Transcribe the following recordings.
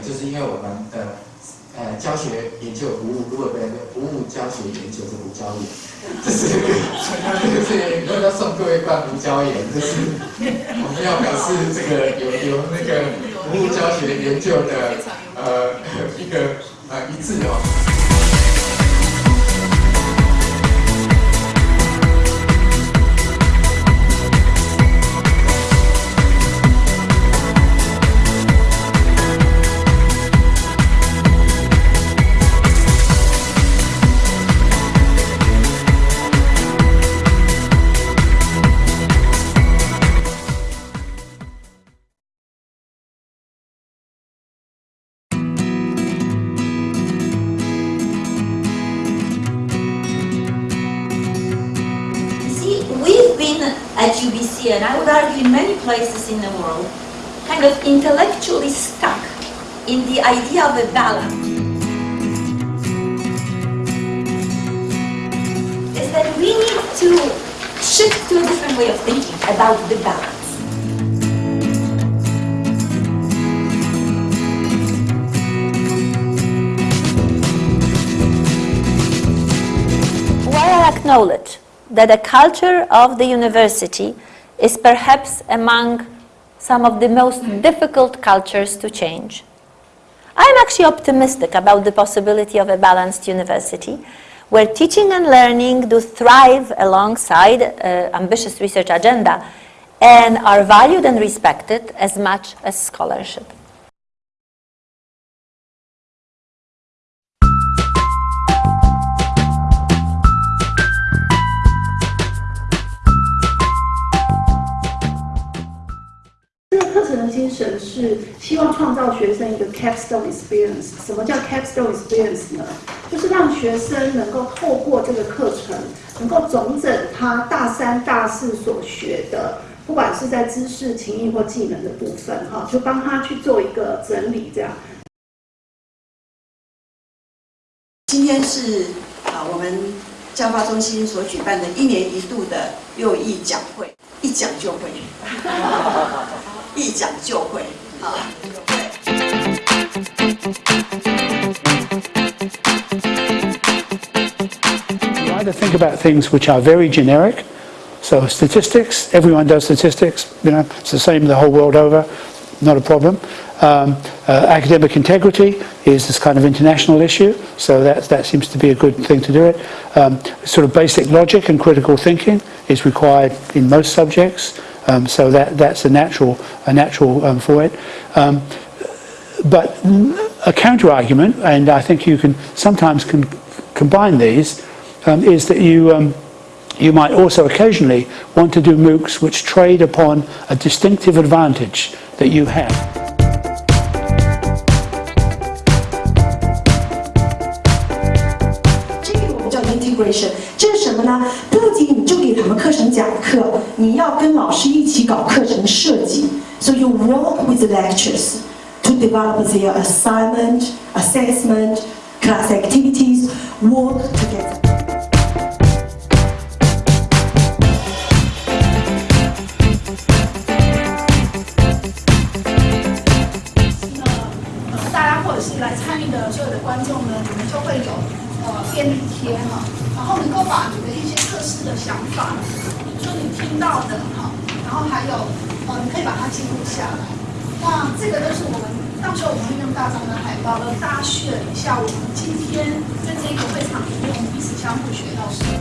就是因为我们的呃教学研究服务，如果被服务教学研究是胡椒盐，这是这是要送各位罐胡椒盐，这是我们要表示这个有有那个服务教学研究的呃一个呃一致哦。At UBC, and I would argue in many places in the world, kind of intellectually stuck in the idea of a balance. Is that we need to shift to a different way of thinking about the balance. While I acknowledge that the culture of the university is perhaps among some of the most difficult cultures to change. I'm actually optimistic about the possibility of a balanced university where teaching and learning do thrive alongside uh, ambitious research agenda and are valued and respected as much as scholarship. 是希望创造学生一个 capstone experience。什么叫 capstone experience 呢？就是让学生能够透过这个课程，能够总整他大三、大四所学的，不管是在知识、情谊或技能的部分，哈，就帮他去做一个整理。这样。今天是啊，我们教发中心所举办的一年一度的六艺讲会，一讲就会。一讲就会，好。You either think about things which are very generic, so statistics, everyone does statistics, you know, it's the same the whole world over, not a problem. Um, uh, academic integrity is this kind of international issue, so that, that seems to be a good thing to do it. Um, sort of basic logic and critical thinking is required in most subjects. Um, so that, that's a natural, a natural um, for it. Um, but a counter argument, and I think you can sometimes can combine these, um, is that you, um, you might also occasionally want to do MOOCs which trade upon a distinctive advantage that you have. integration 这是什么呢？ 课程讲课，你要跟老师一起搞课程设计。So you work with the lecturers to develop their assignment, assessment, class activities, work together. 大家或者是来参与的所有的观众呢，你们就会有呃便利贴哈。然后能够把你的的想法，说你听到的哈，然后还有呃，你可以把它记录下来。那这个都是我们到时候我们会用大张的海报，来大家学一下我们今天在这个会场里面，我们彼此相互学到什么。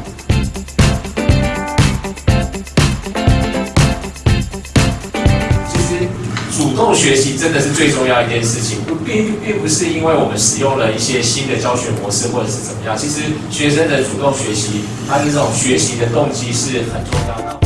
主动学习真的是最重要一件事情，不并并不是因为我们使用了一些新的教学模式或者是怎么样，其实学生的主动学习，他的这种学习的动机是很重要的。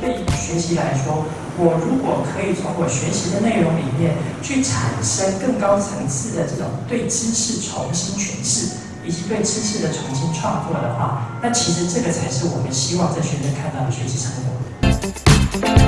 对于学习来说，我如果可以从我学习的内容里面去产生更高层次的这种对知识重新诠释。以及对知识的重新创作的话那其实这个才是我们希望在学生看到的学习成果